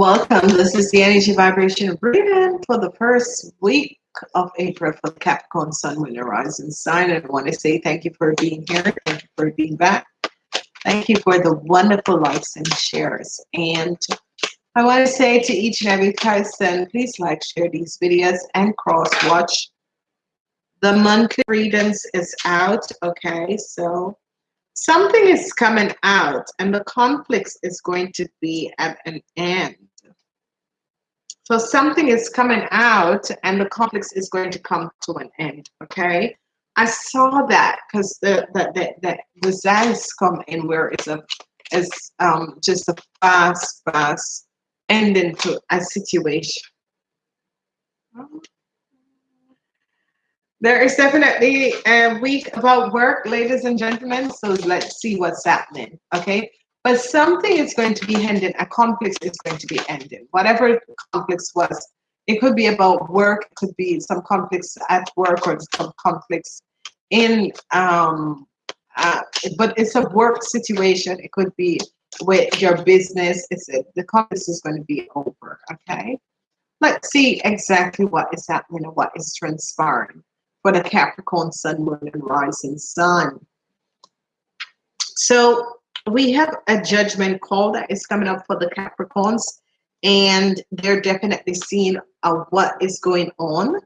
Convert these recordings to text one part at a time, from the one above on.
Welcome. This is the energy vibration reading for the first week of April for Capricorn Sun, Moon, and Rising sign. And I want to say thank you for being here. Thank you for being back. Thank you for the wonderful likes and shares. And I want to say to each and every person, please like, share these videos, and cross watch. The monthly readings is out. Okay, so something is coming out and the conflict is going to be at an end. So something is coming out and the conflict is going to come to an end, okay? I saw that because the, the, the, the results come in where it's a it's um, just a fast, fast ending to a situation. There is definitely a week about work, ladies and gentlemen. So let's see what's happening. Okay. But something is going to be ended, A conflict is going to be ended, Whatever the conflict was, it could be about work. It could be some conflicts at work or some conflicts in, um, uh, but it's a work situation. It could be with your business. It's a, the conflict is going to be over. Okay. Let's see exactly what is happening and what is transpiring for the Capricorn Sun, Moon, and Rising Sun. So we have a judgment call that is coming up for the Capricorns, and they're definitely seeing uh, what is going on.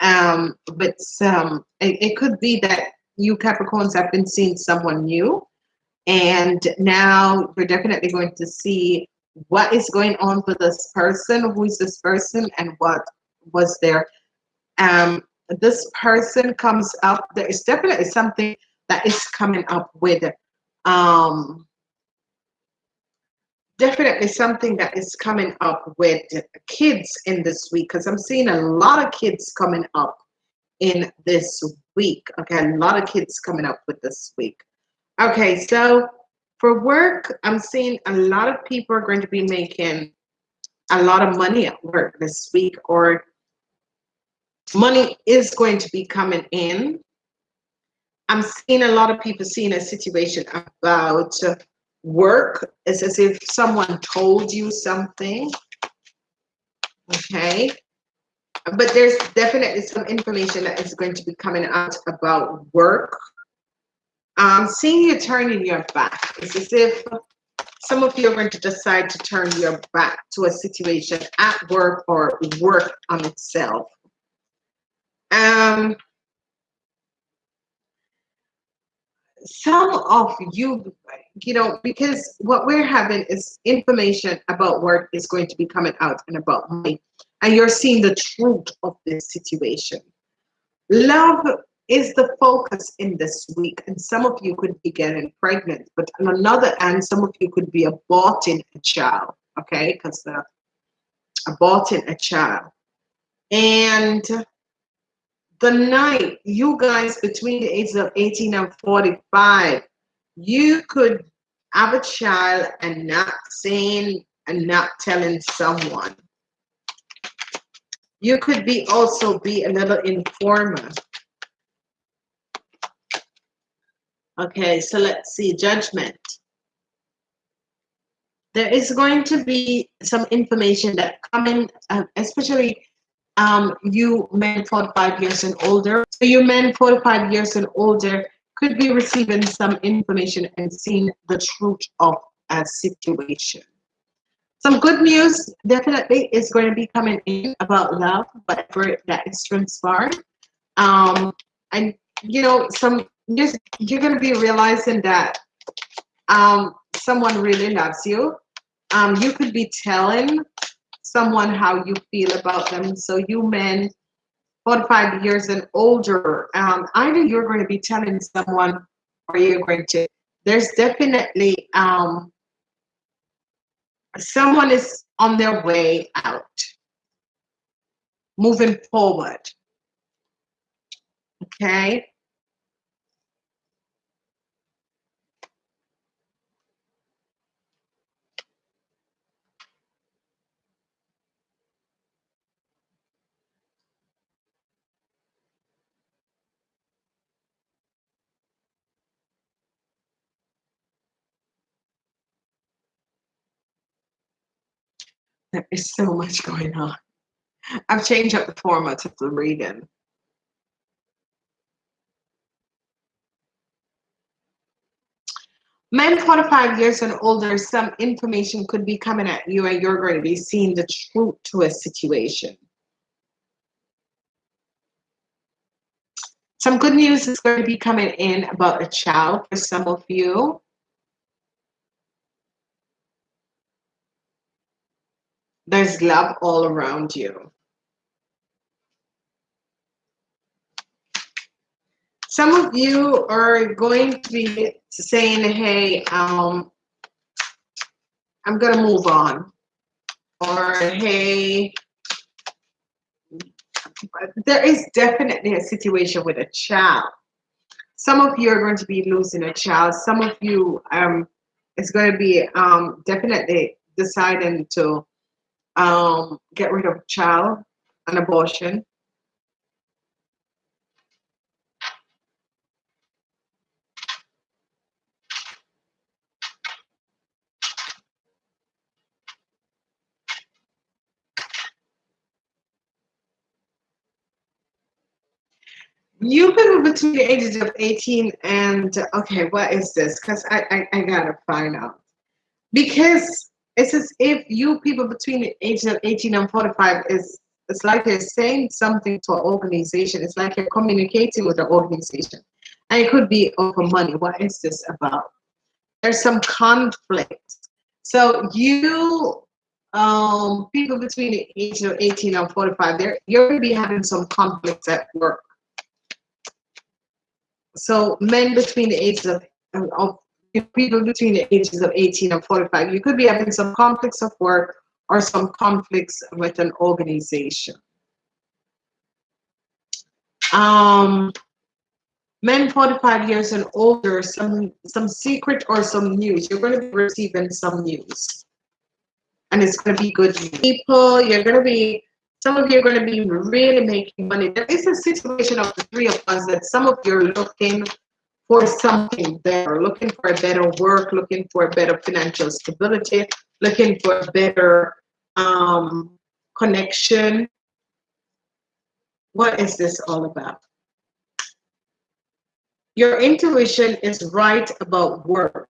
Um, but um, it, it could be that you Capricorns have been seeing someone new, and now we're definitely going to see what is going on with this person, who is this person, and what was there. Um, this person comes up, there is definitely something that is coming up with um, definitely something that is coming up with kids in this week because I'm seeing a lot of kids coming up in this week. Okay, a lot of kids coming up with this week. Okay, so for work, I'm seeing a lot of people are going to be making a lot of money at work this week or money is going to be coming in. I'm seeing a lot of people seeing a situation about work. It's as if someone told you something. Okay. But there's definitely some information that is going to be coming out about work. Um, seeing you turning your back. It's as if some of you are going to decide to turn your back to a situation at work or work on itself. Um, some of you, you know, because what we're having is information about work is going to be coming out and about money, and you're seeing the truth of this situation. Love is the focus in this week, and some of you could be getting pregnant, but on another hand, some of you could be aborting a child, okay? Because uh, aborting a child. And the night you guys between the ages of 18 and 45 you could have a child and not saying and not telling someone. You could be also be a little informer. Okay so let's see judgment. There is going to be some information that coming uh, especially um, you men 45 years and older. So you men 45 years and older could be receiving some information and seeing the truth of a situation. Some good news definitely is going to be coming in about love, whatever that is transpired. Um, and you know, some you're, you're going to be realizing that um, someone really loves you. Um, you could be telling someone how you feel about them. So you men 45 years and older, um, either you're going to be telling someone or you're going to, there's definitely um, someone is on their way out, moving forward. Okay. There is so much going on. I've changed up the format of the reading. Men 45 years and older, some information could be coming at you and you're going to be seeing the truth to a situation. Some good news is going to be coming in about a child for some of you. There's love all around you. Some of you are going to be saying, hey, um, I'm going to move on. Or, hey, there is definitely a situation with a child. Some of you are going to be losing a child. Some of you um, is going to be um, definitely deciding to um, get rid of child, an abortion. you been between the ages of 18 and okay what is this because I, I, I gotta find out because it's as if you people between the ages of 18 and 45 is it's like you're saying something to an organization. It's like you're communicating with an organization. And it could be over money. What is this about? There's some conflict. So you um people between the age of 18 and 45 there you're going to be having some conflicts at work. So men between the ages of, of people between the ages of 18 and 45, you could be having some conflicts of work or some conflicts with an organization. Um, men 45 years and older, some some secret or some news. You're going to be receiving some news. And it's going to be good people. You're going to be some of you are going to be really making money. There is a situation of the three of us that some of you are looking for something better, looking for a better work, looking for a better financial stability, looking for a better um, connection. What is this all about? Your intuition is right about work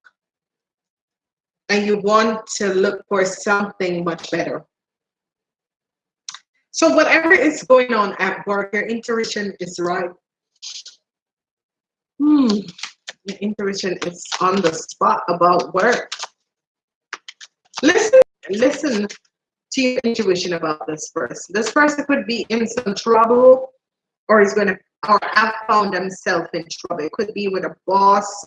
and you want to look for something much better. So whatever is going on at work, your intuition is right. Hmm, your intuition is on the spot about work. Listen, listen to your intuition about this person. This person could be in some trouble or is going to or have found themselves in trouble. It could be with a boss.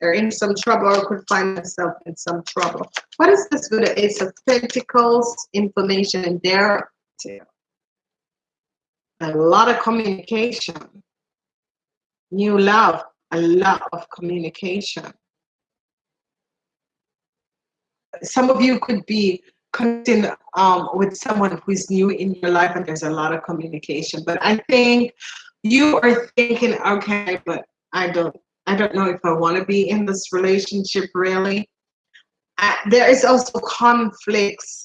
They're in some trouble or could find themselves in some trouble. What is this with the Ace of Pentacles information there? A lot of communication. New love, a lot of communication. Some of you could be connecting um, with someone who's new in your life and there's a lot of communication. But I think you are thinking, okay, but I don't, I don't know if I want to be in this relationship really. Uh, there is also conflicts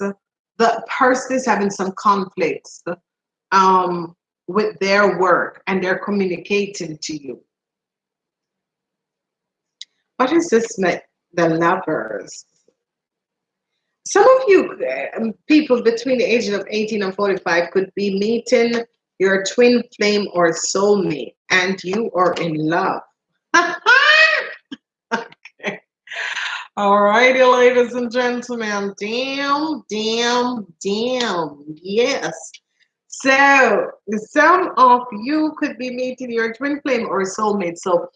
the person is having some conflicts um, with their work and they're communicating to you. What is this the lovers? Some of you um, people between the ages of 18 and 45 could be meeting your twin flame or soulmate and you are in love. All righty, ladies and gentlemen. Damn, damn, damn. Yes. So some of you could be meeting your twin flame or soulmate. So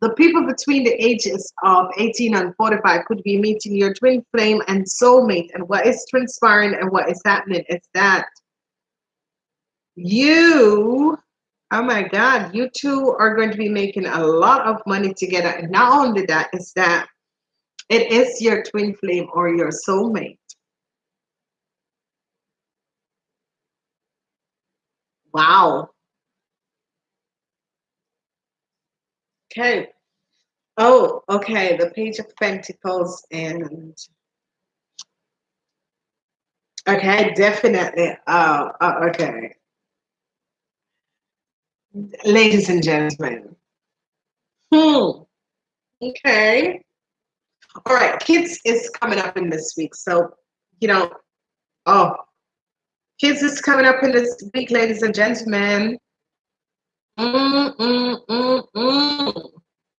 the people between the ages of 18 and 45 could be meeting your twin flame and soulmate. And what is transpiring and what is happening is that you, oh my God, you two are going to be making a lot of money together. And not only that, is that it is your twin flame or your soulmate. Wow. Okay. Oh, okay. The Page of Pentacles and Okay, definitely. Uh, uh, okay. Ladies and gentlemen. Hmm. Okay. All right. Kids is coming up in this week. So, you know, oh, kids is coming up in this week, ladies and gentlemen. Mm, mm, mm, mm.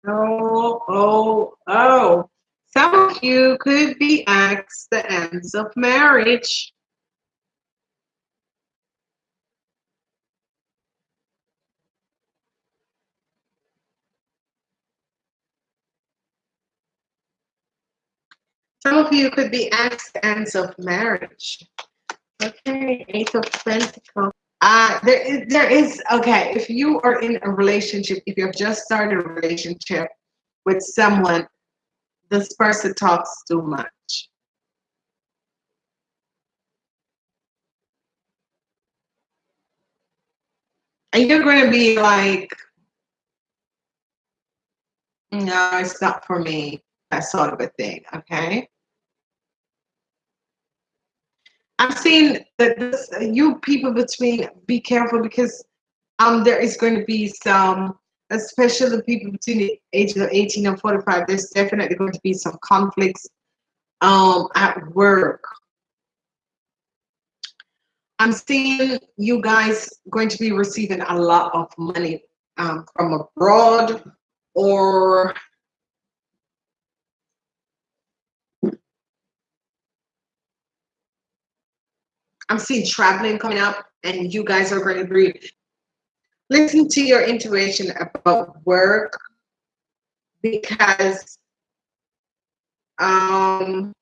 Oh, oh, oh. Some of you could be asked the ends of marriage. Some of you could be asked the ends of marriage. Okay, Eight of Pentacles. Uh, there is, there is, okay, if you are in a relationship, if you've just started a relationship with someone, this person talks too much. And you're going to be like, no, it's not for me, that sort of a thing, okay? I'm saying that this, you people between be careful because um there is going to be some, especially people between the ages of 18 and 45. There's definitely going to be some conflicts um at work. I'm seeing you guys going to be receiving a lot of money um, from abroad or I'm seeing traveling coming up, and you guys are going to be listen to your intuition about work because um,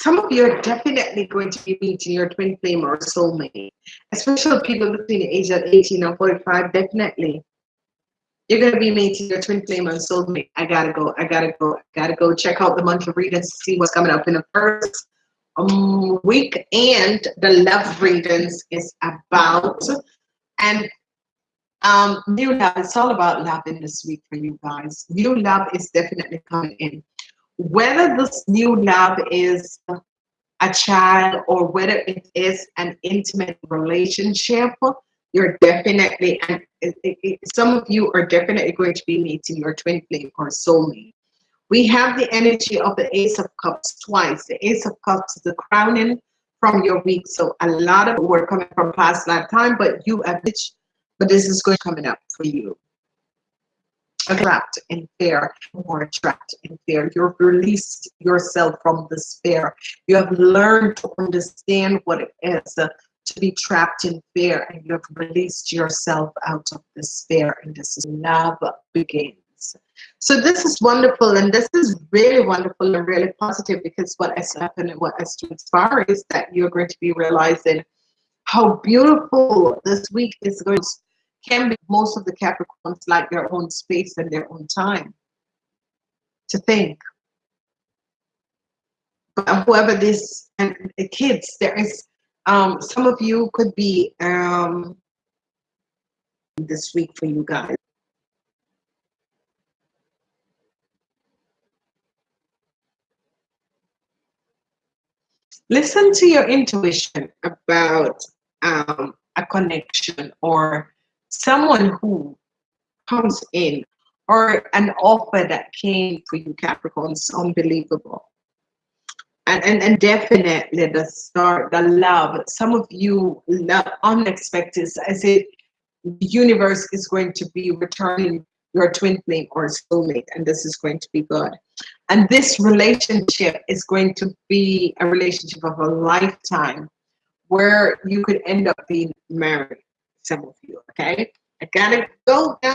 some of you are definitely going to be meeting your twin flame or soulmate, especially people between the age of 18 and 45. Definitely, you're going to be meeting your twin flame or soulmate. I gotta go. I gotta go. I gotta go check out the month of readings to see what's coming up in the first week and the love readings is about. And um new love it's all about love in this week for you guys. New love is definitely coming in. Whether this new love is a child or whether it is an intimate relationship you're definitely and it, it, some of you are definitely going to be meeting your twin flame or soulmate we have the energy of the Ace of Cups twice. The Ace of Cups is the crowning from your week. So a lot of work coming from past lifetime, but you have this, but this is going coming up for you. Trapped in fear, more trapped in fear. You've released yourself from despair. You have learned to understand what it is uh, to be trapped in fear, and you have released yourself out of despair, and this is love begins. So this is wonderful, and this is really wonderful and really positive because what has happened and what has transpired is that you're going to be realizing how beautiful this week is going to can be most of the Capricorns like their own space and their own time to think. But whoever this and the kids, there is um, some of you could be um, this week for you guys. Listen to your intuition about um, a connection or someone who comes in or an offer that came for you Capricorns unbelievable. And, and and definitely the start the love. Some of you love unexpected as it the universe is going to be returning your twin flame or soulmate and this is going to be good. And this relationship is going to be a relationship of a lifetime where you could end up being married some of you okay? I gotta go now